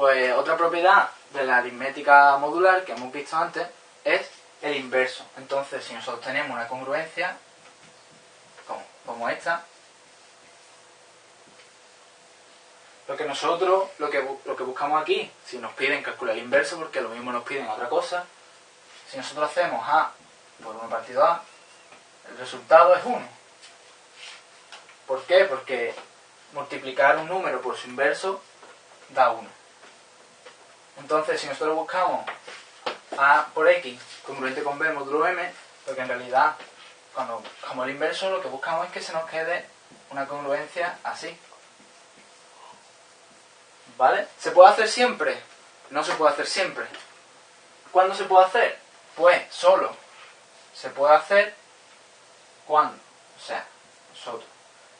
Pues otra propiedad de la aritmética modular que hemos visto antes es el inverso. Entonces, si nosotros tenemos una congruencia como, esta, lo que nosotros, lo que, lo que buscamos aquí, si nos piden calcular el inverso, porque lo mismo nos piden otra cosa, si nosotros hacemos A por 1 partido A, el resultado es 1. ¿Por qué? Porque multiplicar un número por su inverso da 1. Entonces, si nosotros buscamos A por X congruente con B módulo M, lo que en realidad, cuando buscamos el inverso, lo que buscamos es que se nos quede una congruencia así. ¿Vale? ¿Se puede hacer siempre? No se puede hacer siempre. ¿Cuándo se puede hacer? Pues solo se puede hacer cuando, o sea, nosotros,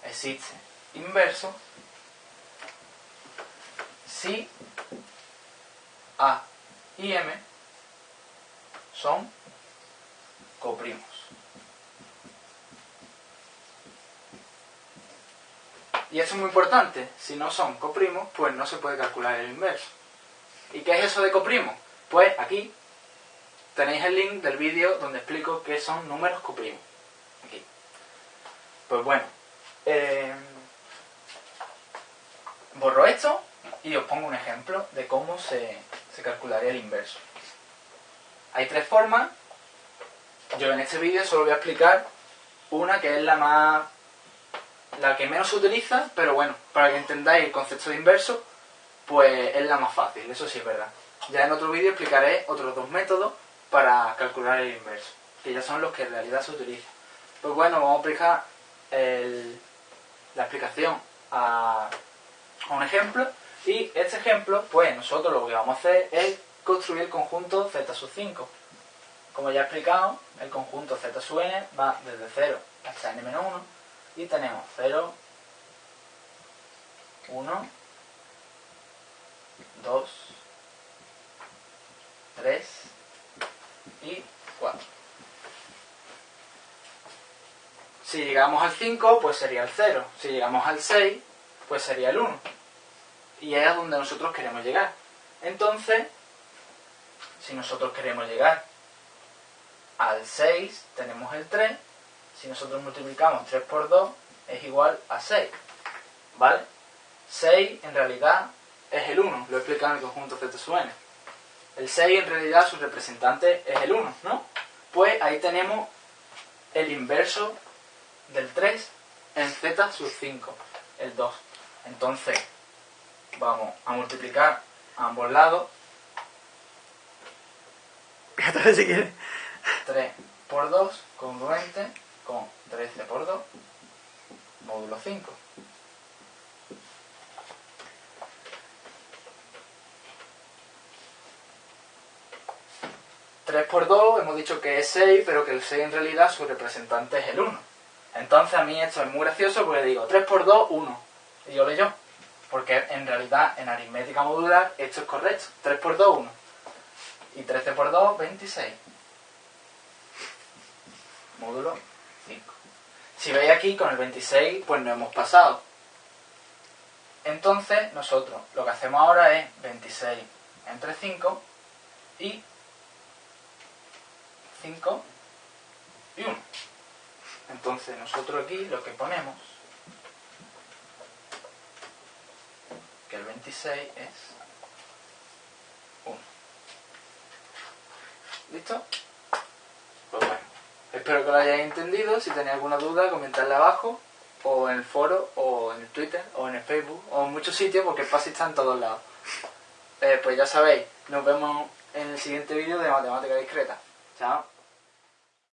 existe inverso si A y M son coprimos. Y eso es muy importante. Si no son coprimos, pues no se puede calcular el inverso. ¿Y qué es eso de coprimo? Pues aquí tenéis el link del vídeo donde explico qué son números coprimos. Aquí. Pues bueno, eh, borro esto y os pongo un ejemplo de cómo se, se calcularía el inverso. Hay tres formas. Yo en este vídeo solo voy a explicar una que es la más la que menos se utiliza, pero bueno, para que entendáis el concepto de inverso, pues es la más fácil, eso sí es verdad. Ya en otro vídeo explicaré otros dos métodos para calcular el inverso, que ya son los que en realidad se utilizan. Pues bueno, vamos a aplicar la explicación a un ejemplo y este ejemplo, pues nosotros lo que vamos a hacer es construir el conjunto z sub 5. Como ya he explicado, el conjunto z sub n va desde 0 hasta n-1 y tenemos 0, 1, 2, 3 y 4. Si llegamos al 5, pues sería el 0. Si llegamos al 6, pues sería el 1. Y es a donde nosotros queremos llegar. Entonces, si nosotros queremos llegar al 6, tenemos el 3 si nosotros multiplicamos 3 por 2 es igual a 6. ¿Vale? 6 en realidad es el 1, lo he explicado en el conjunto Z sub n. El 6 en realidad su representante es el 1, ¿no? Pues ahí tenemos el inverso del 3 en Z sub 5, el 2. Entonces, vamos a multiplicar a ambos lados. Fíjate si quieres. 3 por 2, congruente, con 13 por 2, módulo 5. ...3 por 2 hemos dicho que es 6, pero que el 6 en realidad su representante es el 1. Entonces a mí esto es muy gracioso porque digo 3 por 2, 1. Y yo leo Porque en realidad en aritmética modular esto es correcto. 3 por 2, 1. Y 13 por 2, 26. Módulo si veis aquí, con el 26, pues no hemos pasado. Entonces, nosotros lo que hacemos ahora es 26 entre 5 y 5 y 1. Entonces, nosotros aquí lo que ponemos, que el 26 es 1. ¿Listo? Pues bueno. Espero que lo hayáis entendido. Si tenéis alguna duda, comentadla abajo, o en el foro, o en el Twitter, o en el Facebook, o en muchos sitios, porque el PASI está en todos lados. Eh, pues ya sabéis, nos vemos en el siguiente vídeo de Matemática Discreta. Chao.